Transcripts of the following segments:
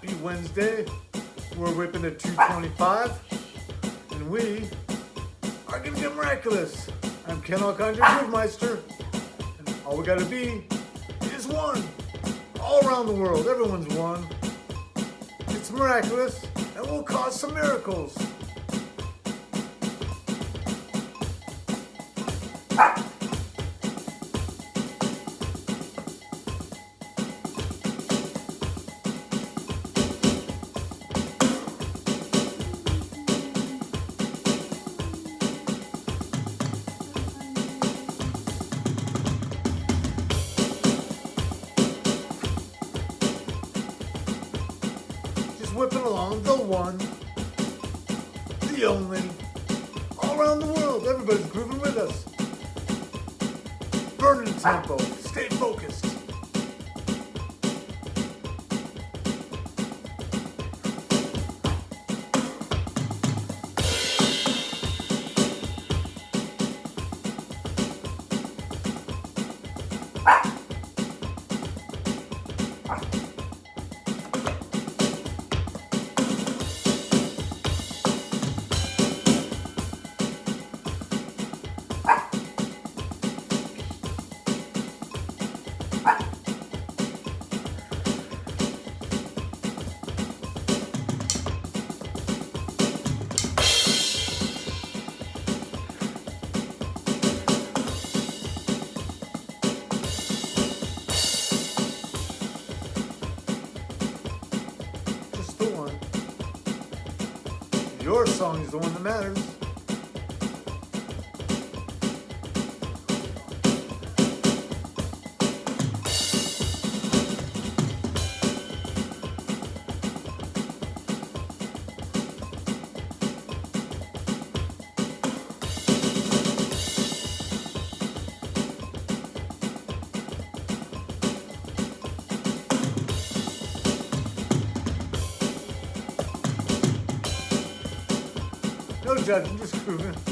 Happy Wednesday. We're whipping at 225. And we are gonna get miraculous. I'm Ken Alcondra Groovemeister. And all we gotta be is one. All around the world, everyone's one. It's miraculous and we'll cause some miracles. One, the only, all around the world. Everybody's grooving with us. Burning tempo. Stay focused. Your song is the one that matters. No judging, just grooving.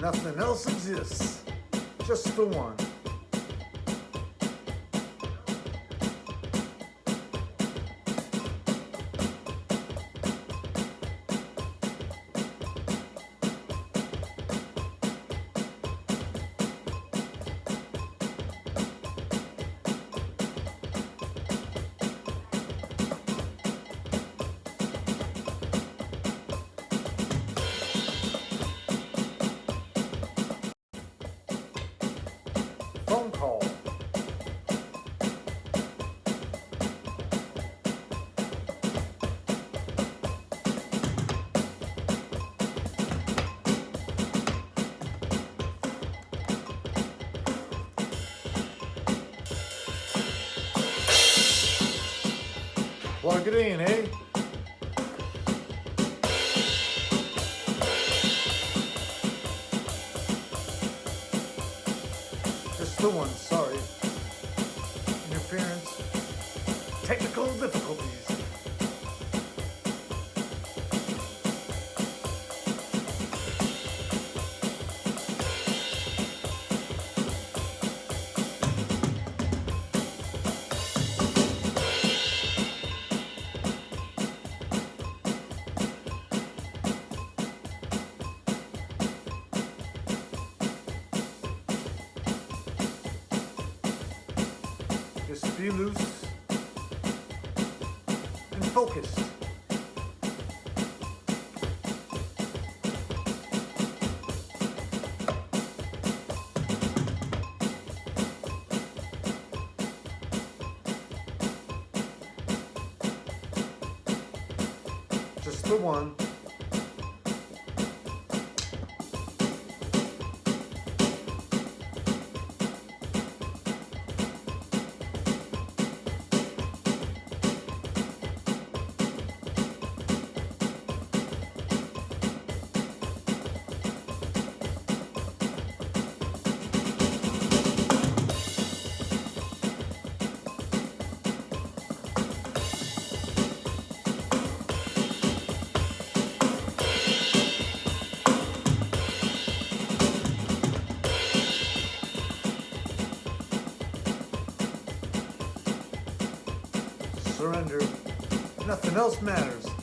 Nothing else exists. Just the one. It in, eh? Just the one, sorry. Interference. Technical difficulties. Be loose and focused. Just the one. Surrender. Nothing else matters.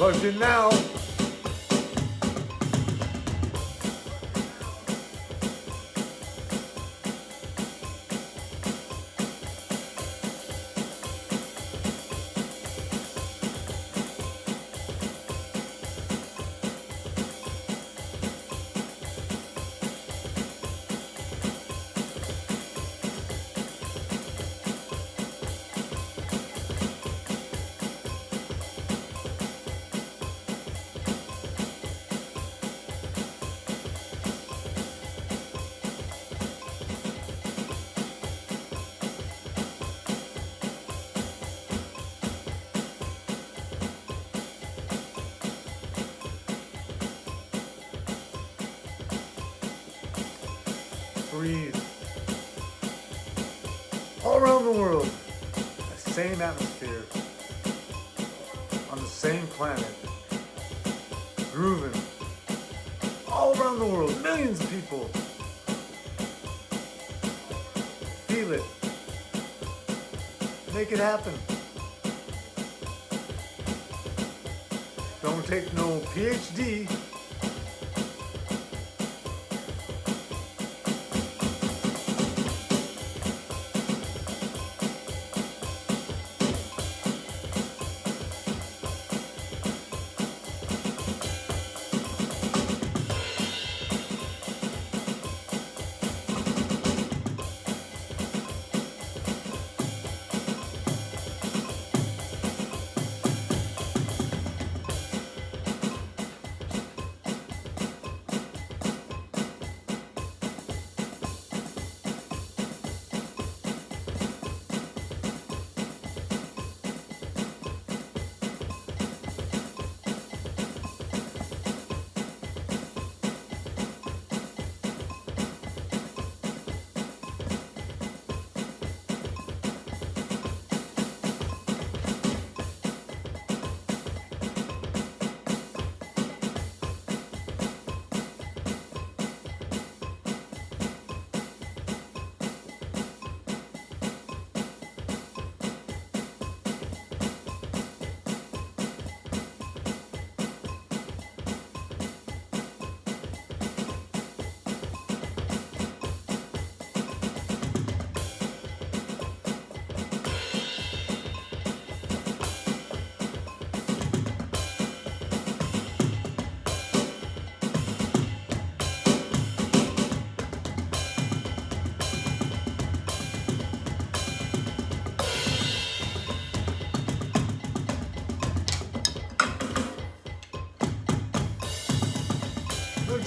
In now. The world, the same atmosphere, on the same planet, grooving. All around the world, millions of people. Feel it. Make it happen. Don't take no PhD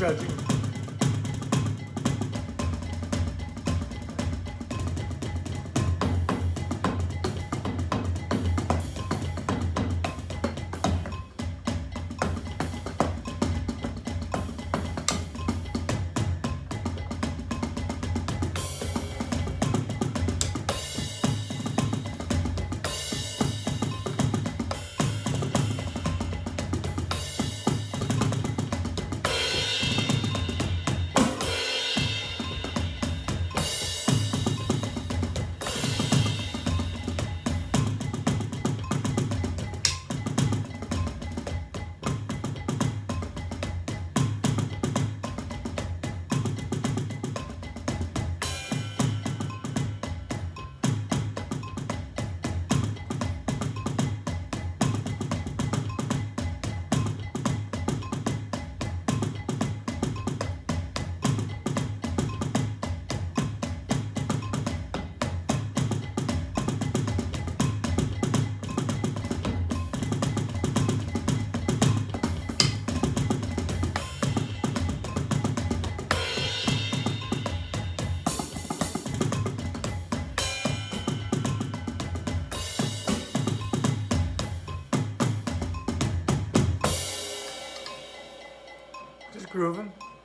judging.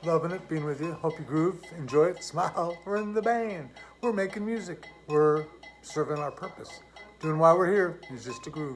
Loving it, being with you. Hope you groove, enjoy it, smile. We're in the band. We're making music. We're serving our purpose. Doing why we're here is just to groove.